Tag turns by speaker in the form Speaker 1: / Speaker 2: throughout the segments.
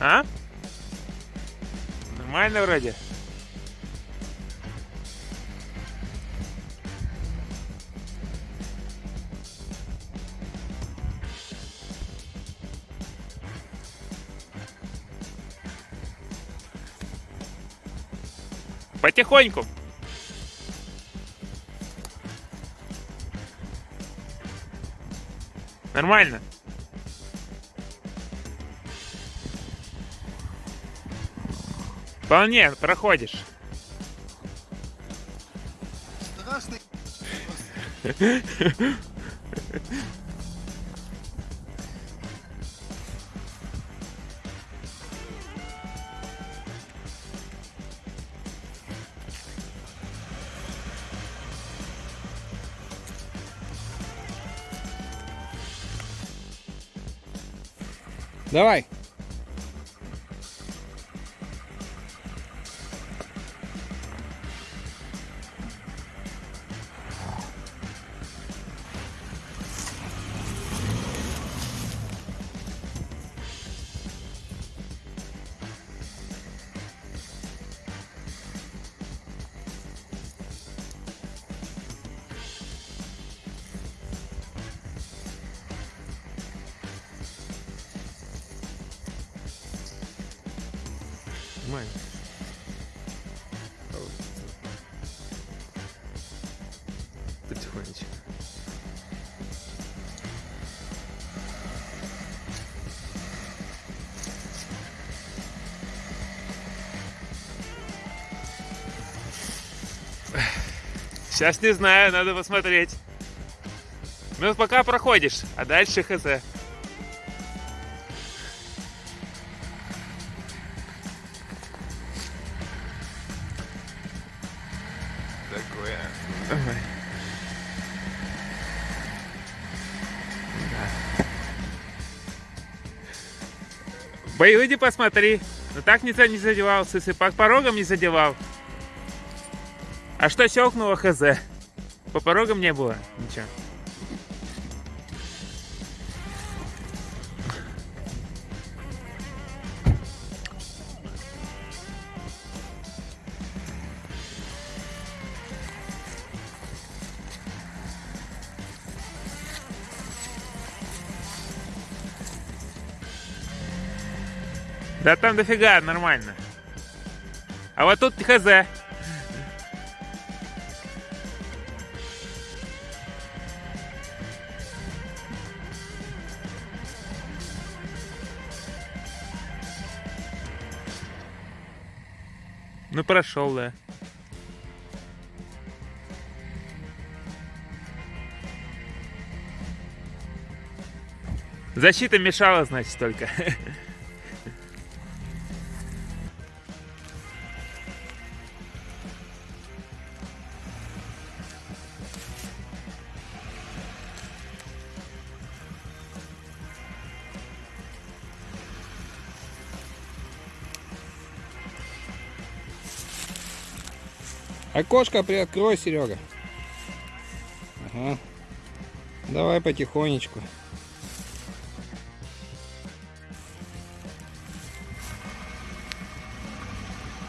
Speaker 1: А? Нормально вроде. Потихоньку. Нормально. Вполне проходишь.
Speaker 2: Страшный.
Speaker 3: Давай.
Speaker 1: Нормально. Потихонечку. Сейчас не знаю, надо посмотреть. Ну, пока проходишь, а дальше хз.
Speaker 2: Такое.
Speaker 1: Давай. Выйди посмотри. Ну так никто не задевал, если по порогам не задевал. А что щелкнуло хз? По порогам не было ничего. Да там дофига, нормально. А вот тут хз. Ну прошел, да. Защита мешала, значит, только.
Speaker 3: Окошко приоткрой, Серега. Ага. Давай потихонечку.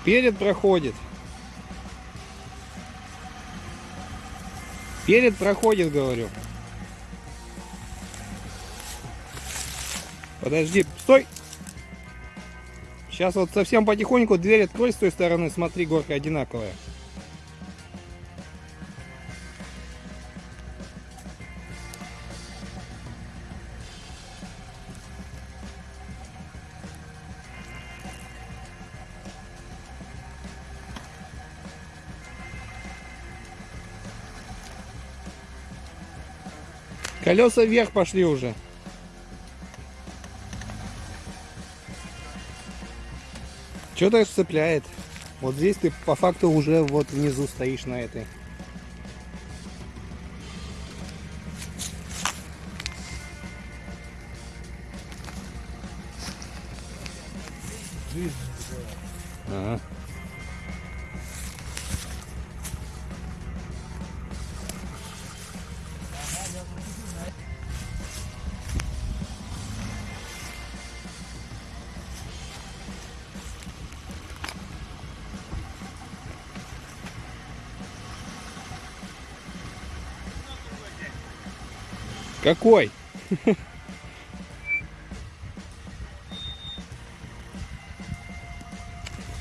Speaker 3: Перед проходит. Перед проходит, говорю. Подожди, стой! Сейчас вот совсем потихоньку дверь открой с той стороны, смотри, горка одинаковая. Колеса вверх пошли уже. Что-то цепляет. Вот здесь ты по факту уже вот внизу стоишь на этой. Ага. Какой?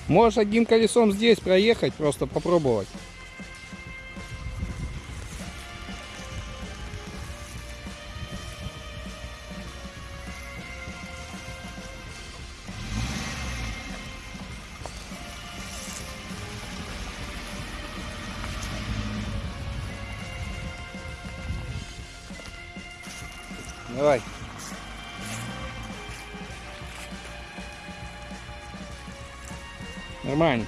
Speaker 3: Можешь одним колесом здесь проехать, просто попробовать. Давай. Нормально.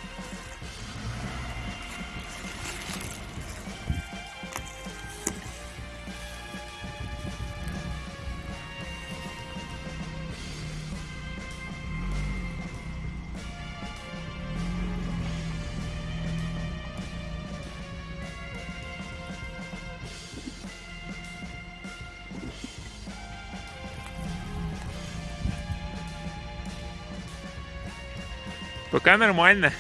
Speaker 1: Пока нормально.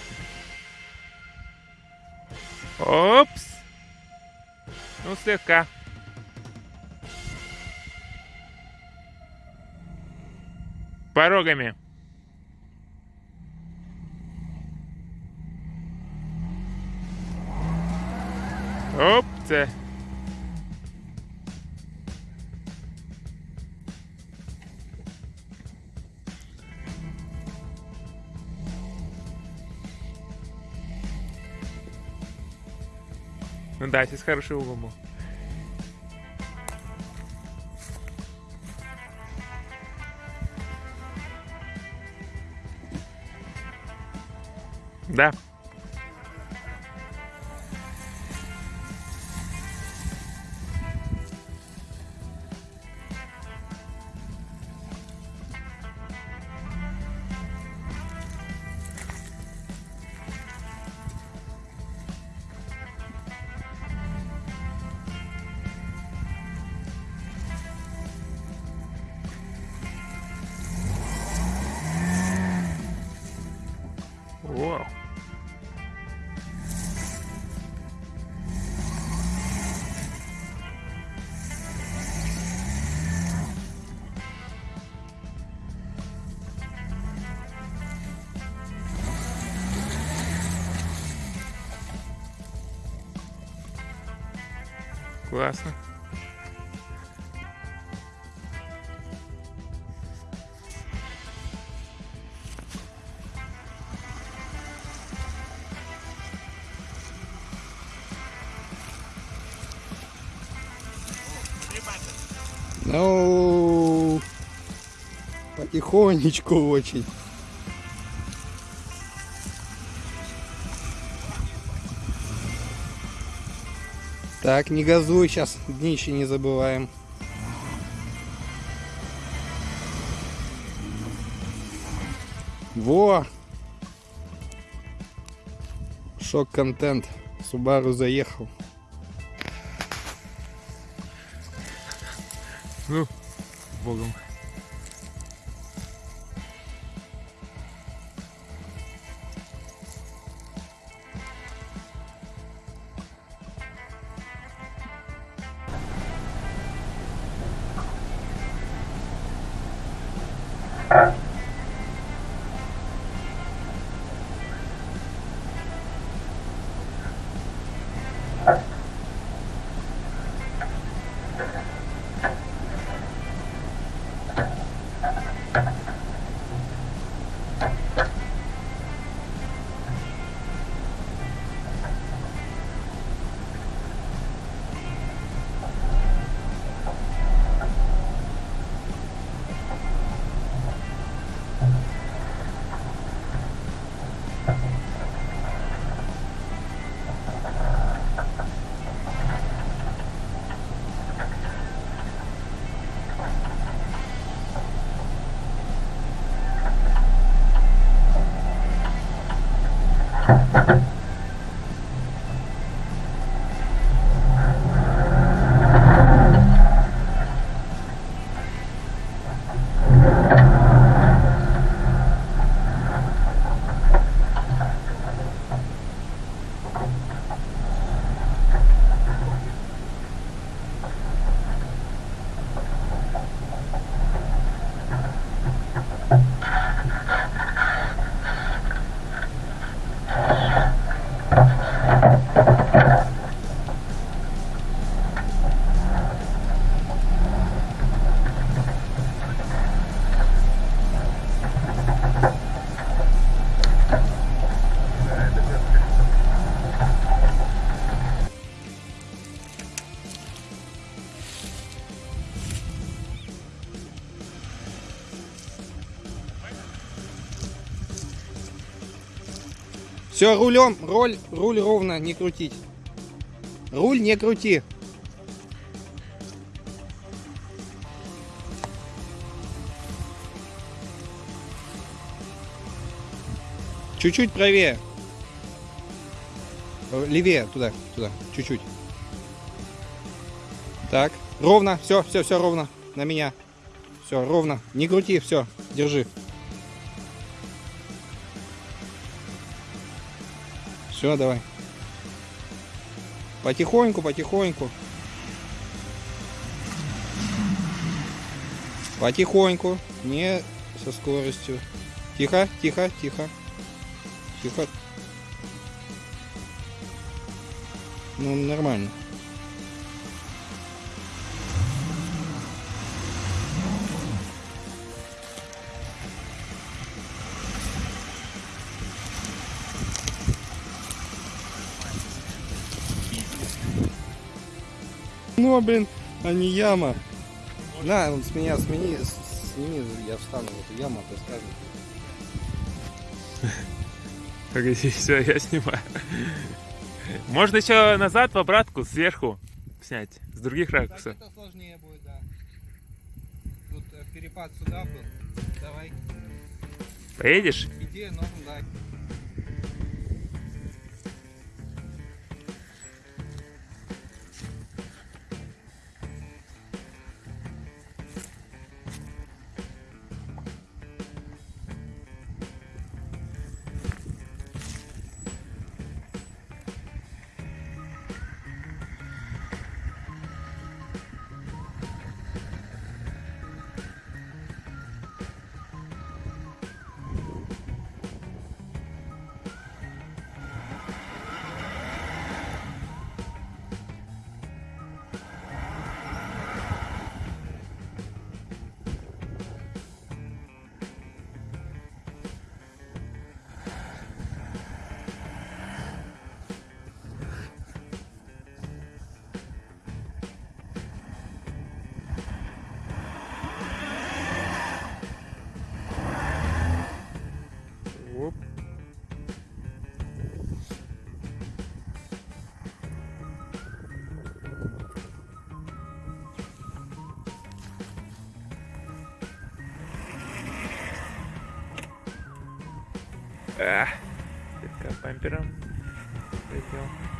Speaker 1: Опс. Ну, слегка. Порогами. Оп, да, здесь хороший угол был. Да. Классно.
Speaker 3: Ну, потихонечку очень. Так, не газуй, сейчас днище не забываем. Во! Шок-контент. Субару заехал.
Speaker 1: Ну, богом.
Speaker 3: Все, рулем, роль, руль ровно, не крутить. Руль не крути. Чуть-чуть правее. Э, Левее, туда, туда, чуть-чуть. Так, ровно, все, все, все ровно. На меня. Все, ровно. Не крути, все, держи. Все, давай. Потихоньку, потихоньку. Потихоньку, не со скоростью. Тихо, тихо, тихо. Тихо. Ну, нормально. Ну, блин, а не яма. На, вот с меня смени, сними, я встану в эту яму, а ты скажешь.
Speaker 1: Погоди, все, я снимаю. Можно еще назад в обратку, сверху снять, с других ракурсов.
Speaker 3: это сложнее будет, да. Тут э, перепад сюда был. Давай.
Speaker 1: Поедешь?
Speaker 3: Идея норм, да.
Speaker 1: Слегка бампером. Летел.